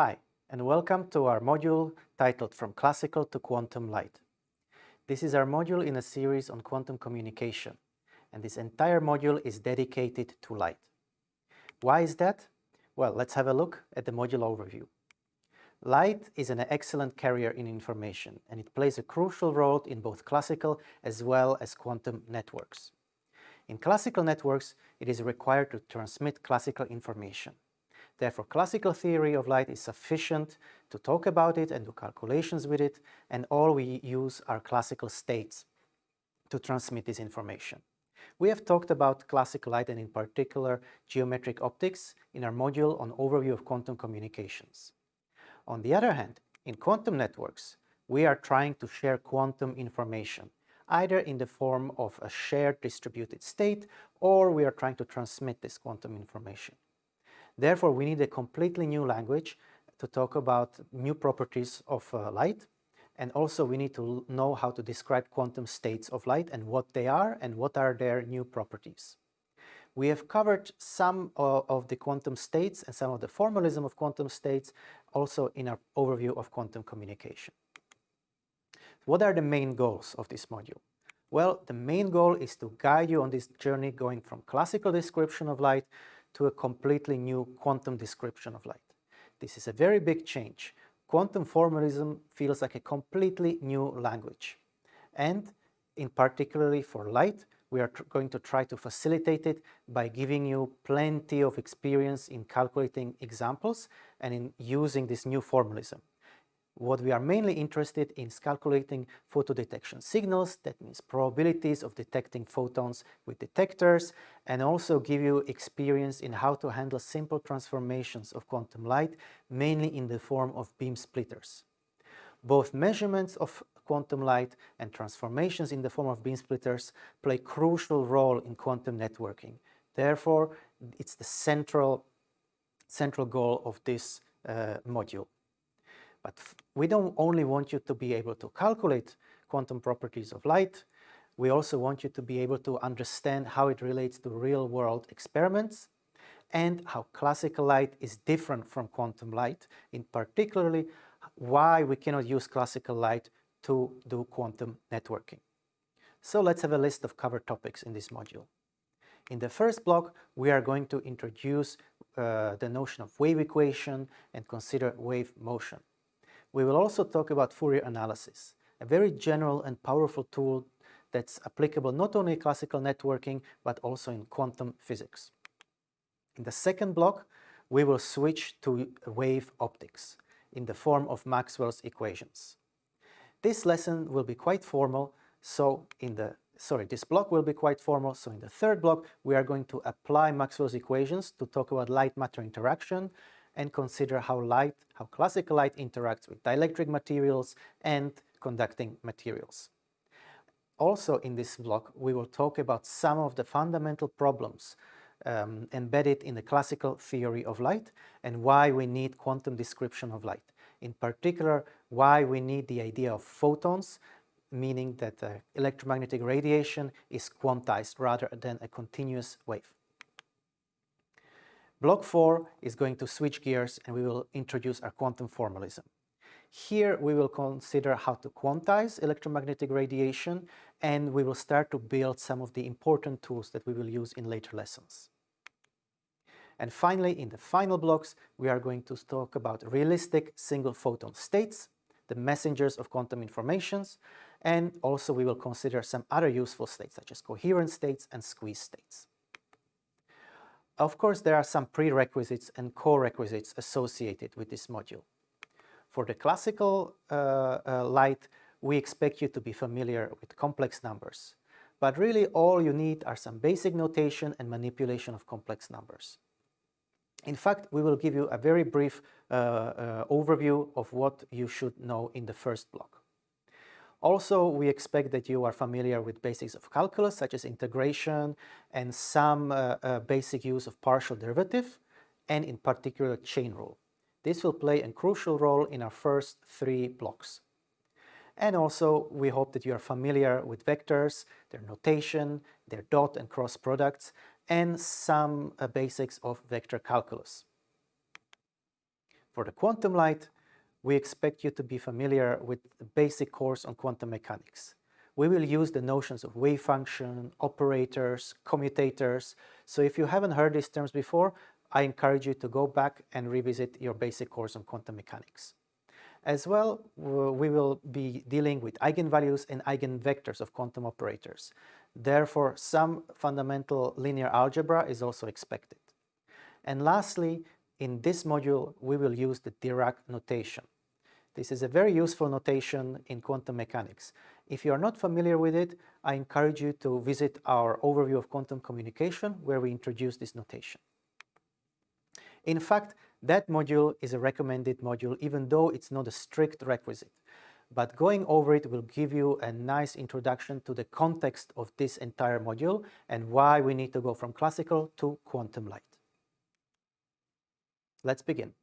Hi, and welcome to our module titled From Classical to Quantum Light. This is our module in a series on quantum communication, and this entire module is dedicated to light. Why is that? Well, let's have a look at the module overview. Light is an excellent carrier in information, and it plays a crucial role in both classical as well as quantum networks. In classical networks, it is required to transmit classical information. Therefore, classical theory of light is sufficient to talk about it and do calculations with it, and all we use are classical states to transmit this information. We have talked about classical light and in particular geometric optics in our module on overview of quantum communications. On the other hand, in quantum networks, we are trying to share quantum information, either in the form of a shared distributed state or we are trying to transmit this quantum information. Therefore, we need a completely new language to talk about new properties of uh, light. And also we need to know how to describe quantum states of light and what they are and what are their new properties. We have covered some uh, of the quantum states and some of the formalism of quantum states also in our overview of quantum communication. What are the main goals of this module? Well, the main goal is to guide you on this journey going from classical description of light to a completely new quantum description of light. This is a very big change. Quantum formalism feels like a completely new language. And in particularly for light, we are going to try to facilitate it by giving you plenty of experience in calculating examples and in using this new formalism. What we are mainly interested in is calculating photodetection signals, that means probabilities of detecting photons with detectors, and also give you experience in how to handle simple transformations of quantum light, mainly in the form of beam splitters. Both measurements of quantum light and transformations in the form of beam splitters play crucial role in quantum networking. Therefore, it's the central, central goal of this uh, module. But we don't only want you to be able to calculate quantum properties of light, we also want you to be able to understand how it relates to real-world experiments and how classical light is different from quantum light, in particularly why we cannot use classical light to do quantum networking. So let's have a list of cover topics in this module. In the first block, we are going to introduce uh, the notion of wave equation and consider wave motion. We will also talk about Fourier analysis, a very general and powerful tool that's applicable not only in classical networking, but also in quantum physics. In the second block, we will switch to wave optics in the form of Maxwell's equations. This lesson will be quite formal, so in the sorry, this block will be quite formal, so in the third block we are going to apply Maxwell's equations to talk about light-matter interaction and consider how light, how classical light interacts with dielectric materials and conducting materials. Also in this block, we will talk about some of the fundamental problems um, embedded in the classical theory of light and why we need quantum description of light. In particular, why we need the idea of photons, meaning that uh, electromagnetic radiation is quantized rather than a continuous wave. Block 4 is going to switch gears and we will introduce our quantum formalism. Here we will consider how to quantize electromagnetic radiation and we will start to build some of the important tools that we will use in later lessons. And finally, in the final blocks, we are going to talk about realistic single photon states, the messengers of quantum informations, and also we will consider some other useful states such as coherent states and squeeze states. Of course, there are some prerequisites and co-requisites associated with this module. For the classical uh, uh, light, we expect you to be familiar with complex numbers. But really all you need are some basic notation and manipulation of complex numbers. In fact, we will give you a very brief uh, uh, overview of what you should know in the first block. Also, we expect that you are familiar with basics of calculus, such as integration and some uh, uh, basic use of partial derivative, and in particular chain rule. This will play a crucial role in our first three blocks. And also, we hope that you are familiar with vectors, their notation, their dot and cross products, and some uh, basics of vector calculus. For the quantum light, we expect you to be familiar with the basic course on quantum mechanics. We will use the notions of wave function, operators, commutators. So if you haven't heard these terms before, I encourage you to go back and revisit your basic course on quantum mechanics. As well, we will be dealing with eigenvalues and eigenvectors of quantum operators. Therefore, some fundamental linear algebra is also expected. And lastly, in this module, we will use the Dirac notation. This is a very useful notation in quantum mechanics. If you are not familiar with it, I encourage you to visit our overview of quantum communication where we introduce this notation. In fact, that module is a recommended module even though it's not a strict requisite. But going over it will give you a nice introduction to the context of this entire module and why we need to go from classical to quantum light. Let's begin.